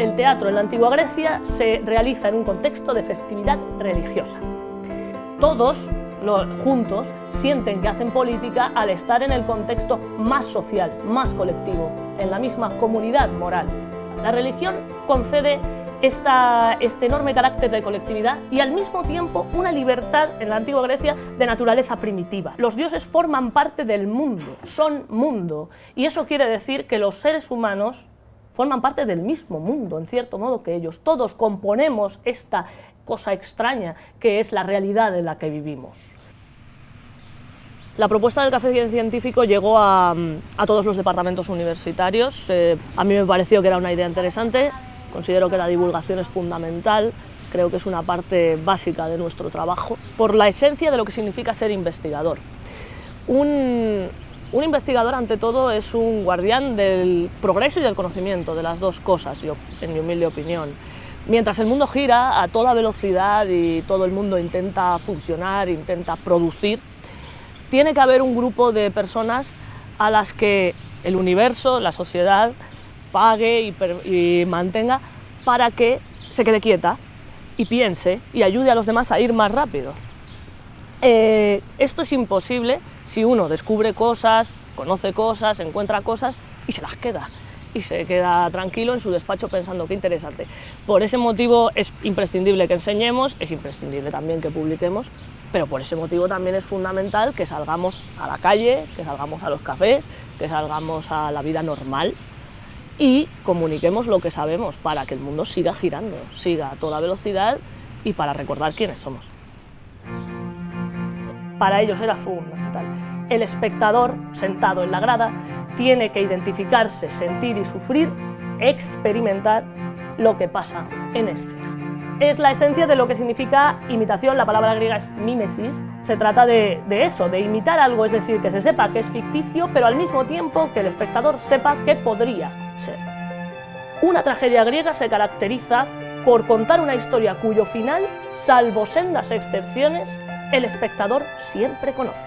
el teatro en la antigua Grecia se realiza en un contexto de festividad religiosa. Todos, juntos, sienten que hacen política al estar en el contexto más social, más colectivo, en la misma comunidad moral. La religión concede este enorme carácter de colectividad y al mismo tiempo una libertad en la antigua Grecia de naturaleza primitiva. Los dioses forman parte del mundo, son mundo, y eso quiere decir que los seres humanos forman parte del mismo mundo, en cierto modo que ellos. Todos componemos esta cosa extraña que es la realidad en la que vivimos. La propuesta del café científico llegó a, todos los departamentos universitarios. Eh, a mí me pareció que era una idea interesante, Considero que la divulgación es fundamental, creo que es una parte básica de nuestro trabajo, por la esencia de lo que significa ser investigador. Un, investigador, ante todo, es un guardián del progreso y del conocimiento, de las dos cosas, yo, en mi humilde opinión. Mientras el mundo gira a toda velocidad y todo el mundo intenta funcionar, intenta producir, tiene que haber un grupo de personas a las que el universo, la sociedad, pague y, mantenga para que se quede quieta y piense y ayude a los demás a ir más rápido. Eh, esto es imposible si uno descubre cosas, conoce cosas, encuentra cosas y se las queda y se queda tranquilo en su despacho pensando qué interesante. Por ese motivo es imprescindible que enseñemos, es imprescindible también que publiquemos, pero por ese motivo también es fundamental que salgamos a la calle, que salgamos a los cafés, que salgamos a la vida normal y comuniquemos lo que sabemos para que el mundo siga girando, siga a toda velocidad y para recordar quiénes somos. Para ellos era fundamental. El espectador, sentado en la grada, tiene que identificarse, sentir y sufrir, experimentar lo que pasa en escena. Es la esencia de lo que significa imitación, la palabra griega es mimesis, se trata de, de, eso, de imitar algo, es decir, que se sepa que es ficticio, pero al mismo tiempo que el espectador sepa que podría una tragedia griega se caracteriza por contar una historia cuyo final, salvo sendas excepciones, el espectador siempre conoce.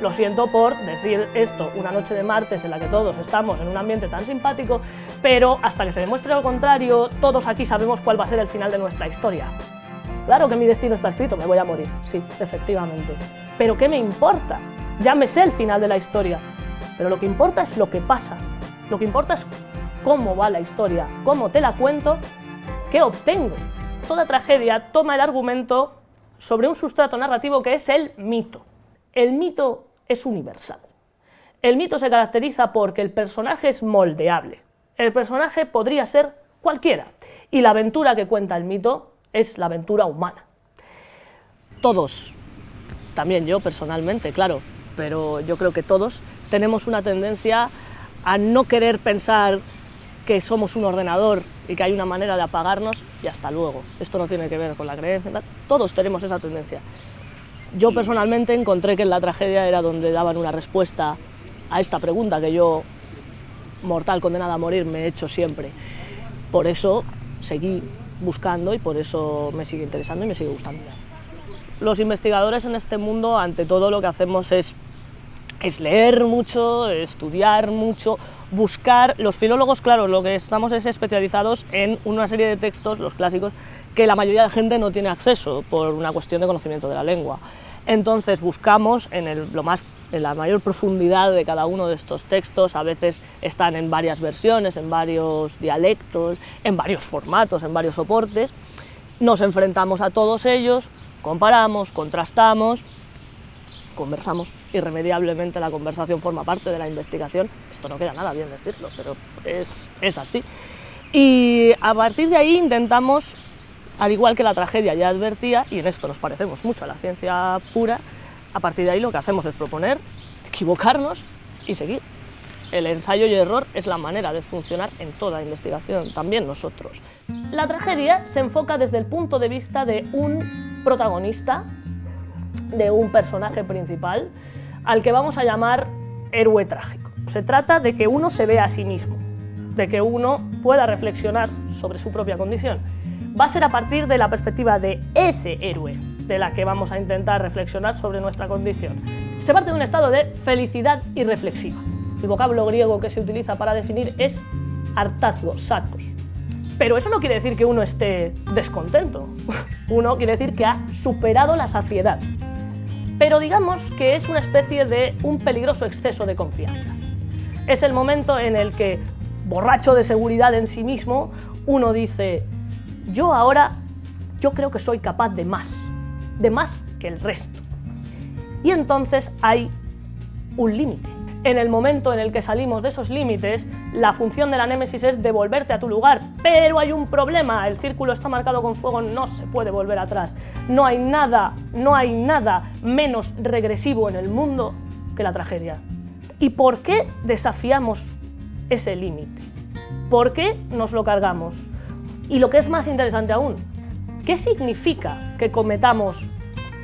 Lo siento por decir esto una noche de martes en la que todos estamos en un ambiente tan simpático, pero hasta que se demuestre lo contrario, todos aquí sabemos cuál va a ser el final de nuestra historia. Claro que mi destino está escrito, me voy a morir, sí, efectivamente. Pero ¿qué me importa? Ya me sé el final de la historia, pero lo que importa es lo que pasa, lo que importa es cómo va la historia, cómo te la cuento, qué obtengo. Toda tragedia toma el argumento sobre un sustrato narrativo que es el mito. El mito es universal. El mito se caracteriza porque el personaje es moldeable. El personaje podría ser cualquiera. Y la aventura que cuenta el mito es la aventura humana. Todos, también yo personalmente, claro, pero yo creo que todos tenemos una tendencia a no querer pensar que somos un ordenador y que hay una manera de apagarnos y hasta luego. Esto no tiene que ver con la creencia, todos tenemos esa tendencia. Yo personalmente encontré que en la tragedia era donde daban una respuesta a esta pregunta que yo, mortal condenada a morir, me he hecho siempre. Por eso seguí buscando y por eso me sigue interesando y me sigue gustando. Los investigadores en este mundo, ante todo lo que hacemos es, es leer mucho, estudiar mucho, buscar, los filólogos, claro, lo que estamos es especializados en una serie de textos, los clásicos, que la mayoría de la gente no tiene acceso por una cuestión de conocimiento de la lengua. Entonces buscamos en, lo más, en la mayor profundidad de cada uno de estos textos, a veces están en varias versiones, en varios dialectos, en varios formatos, en varios soportes, nos enfrentamos a todos ellos, comparamos, contrastamos conversamos. Irremediablemente la conversación forma parte de la investigación. Esto no queda nada bien decirlo, pero es, es así. Y a partir de ahí intentamos, al igual que la tragedia ya advertía, y en esto nos parecemos mucho a la ciencia pura, a partir de ahí lo que hacemos es proponer, equivocarnos y seguir. El ensayo y error es la manera de funcionar en toda investigación, también nosotros. La tragedia se enfoca desde el punto de vista de un protagonista de un personaje principal al que vamos a llamar héroe trágico. Se trata de que uno se vea a sí mismo, de que uno pueda reflexionar sobre su propia condición. Va a ser a partir de la perspectiva de ese héroe de la que vamos a intentar reflexionar sobre nuestra condición. Se parte de un estado de felicidad irreflexiva. El vocablo griego que se utiliza para definir es hartazgo, sacos. Pero eso no quiere decir que uno esté descontento. Uno quiere decir que ha superado la saciedad. Pero digamos que es una especie de un peligroso exceso de confianza. Es el momento en el que, borracho de seguridad en sí mismo, uno dice, yo ahora, yo creo que soy capaz de más, de más que el resto. Y entonces hay un límite. En el momento en el que salimos de esos límites, la función de la némesis es devolverte a tu lugar, pero hay un problema, el círculo está marcado con fuego, no se puede volver atrás. No hay nada, no hay nada menos regresivo en el mundo que la tragedia. ¿Y por qué desafiamos ese límite? ¿Por qué nos lo cargamos? Y lo que es más interesante aún, ¿qué significa que cometamos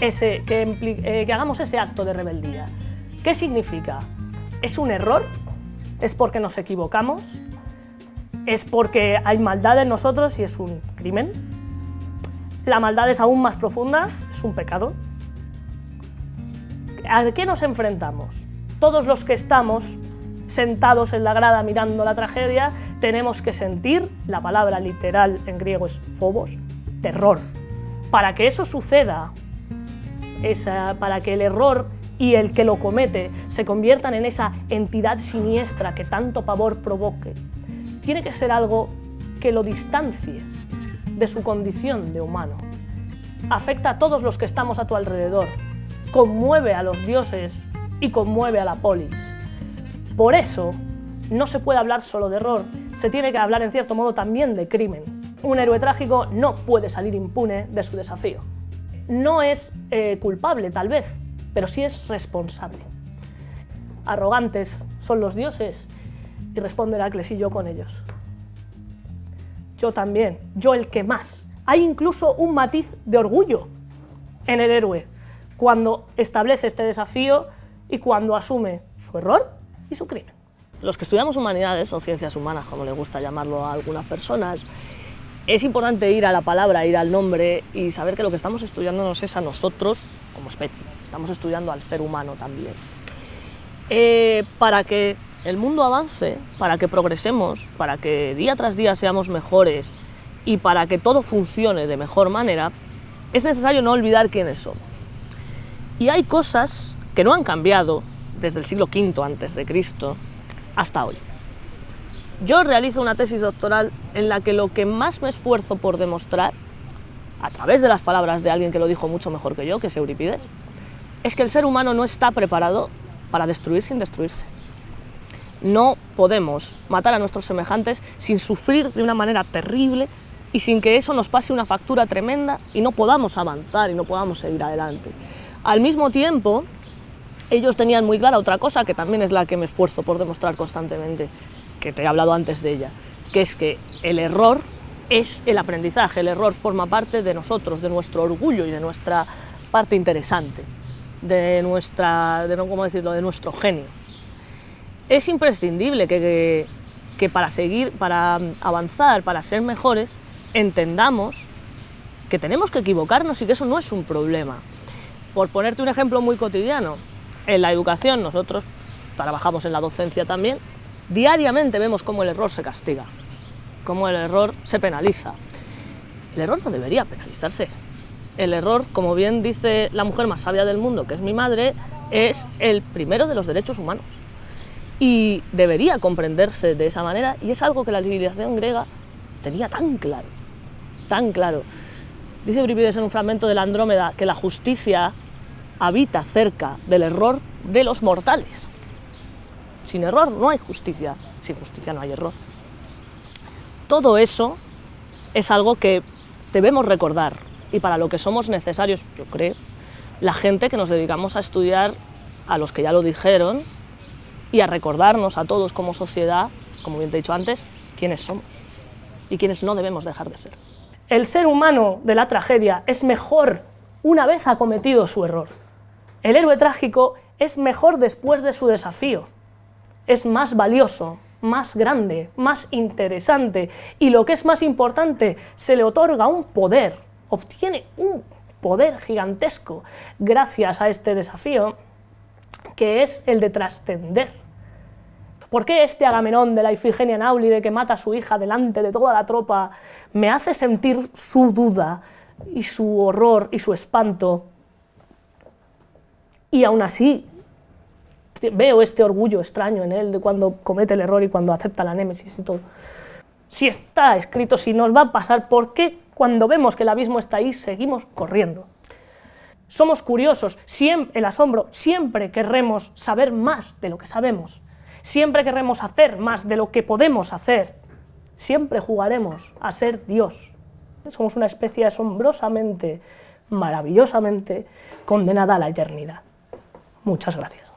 ese, que, eh, que hagamos ese acto de rebeldía? ¿Qué significa? ¿Es un error? ¿Es porque nos equivocamos? ¿Es porque hay maldad en nosotros y es un crimen? ¿La maldad es aún más profunda? ¿Es un pecado? ¿A qué nos enfrentamos? Todos los que estamos sentados en la grada mirando la tragedia, tenemos que sentir, la palabra literal en griego es phobos, terror. Para que eso suceda, esa, para que el error y el que lo comete se conviertan en esa entidad siniestra que tanto pavor provoque, tiene que ser algo que lo distancie de su condición de humano. Afecta a todos los que estamos a tu alrededor, conmueve a los dioses y conmueve a la polis. Por eso, no se puede hablar solo de error, se tiene que hablar en cierto modo también de crimen. Un héroe trágico no puede salir impune de su desafío. No es eh, culpable, tal vez, pero sí es responsable. Arrogantes son los dioses, y responde Heracles y yo con ellos. Yo también, yo el que más. Hay incluso un matiz de orgullo en el héroe cuando establece este desafío y cuando asume su error y su crimen. Los que estudiamos humanidades o ciencias humanas, como le gusta llamarlo a algunas personas, es importante ir a la palabra, ir al nombre y saber que lo que estamos estudiando nos es a nosotros como especie estamos estudiando al ser humano también. Eh, para que el mundo avance, para que progresemos, para que día tras día seamos mejores y para que todo funcione de mejor manera, es necesario no olvidar quiénes somos. Y hay cosas que no han cambiado desde el siglo V antes de Cristo hasta hoy. Yo realizo una tesis doctoral en la que lo que más me esfuerzo por demostrar, a través de las palabras de alguien que lo dijo mucho mejor que yo, que es Euripides, es que el ser humano no está preparado para destruir sin destruirse. No podemos matar a nuestros semejantes sin sufrir de una manera terrible y sin que eso nos pase una factura tremenda y no podamos avanzar y no podamos seguir adelante. Al mismo tiempo, ellos tenían muy clara otra cosa que también es la que me esfuerzo por demostrar constantemente, que te he hablado antes de ella, que es que el error es el aprendizaje, el error forma parte de nosotros, de nuestro orgullo y de nuestra parte interesante de, nuestra, de, ¿cómo decirlo? de nuestro genio. Es imprescindible que, que, para seguir, para avanzar, para ser mejores, entendamos que tenemos que equivocarnos y que eso no es un problema. Por ponerte un ejemplo muy cotidiano, en la educación nosotros trabajamos en la docencia también, diariamente vemos cómo el error se castiga, cómo el error se penaliza. El error no debería penalizarse, el error, como bien dice la mujer más sabia del mundo, que es mi madre, es el primero de los derechos humanos. Y debería comprenderse de esa manera, y es algo que la civilización griega tenía tan claro, tan claro. Dice Euripides en un fragmento de la Andrómeda que la justicia habita cerca del error de los mortales. Sin error no hay justicia, sin justicia no hay error. Todo eso es algo que debemos recordar y para lo que somos necesarios, yo creo, la gente que nos dedicamos a estudiar a los que ya lo dijeron y a recordarnos a todos como sociedad, como bien te he dicho antes, quiénes somos y quiénes no debemos dejar de ser. El ser humano de la tragedia es mejor una vez ha cometido su error. El héroe trágico es mejor después de su desafío. Es más valioso, más grande, más interesante y lo que es más importante, se le otorga un poder obtiene un poder gigantesco gracias a este desafío, que es el de trascender. ¿Por qué este Agamenón de la Ifigenia Náulide que mata a su hija delante de toda la tropa me hace sentir su duda y su horror y su espanto? Y aún así veo este orgullo extraño en él de cuando comete el error y cuando acepta la némesis y todo. Si está escrito, si nos va a pasar, ¿por qué cuando vemos que el abismo está ahí seguimos corriendo? Somos curiosos, siempre, el asombro, siempre querremos saber más de lo que sabemos, siempre querremos hacer más de lo que podemos hacer, siempre jugaremos a ser Dios. Somos una especie asombrosamente, maravillosamente condenada a la eternidad. Muchas gracias.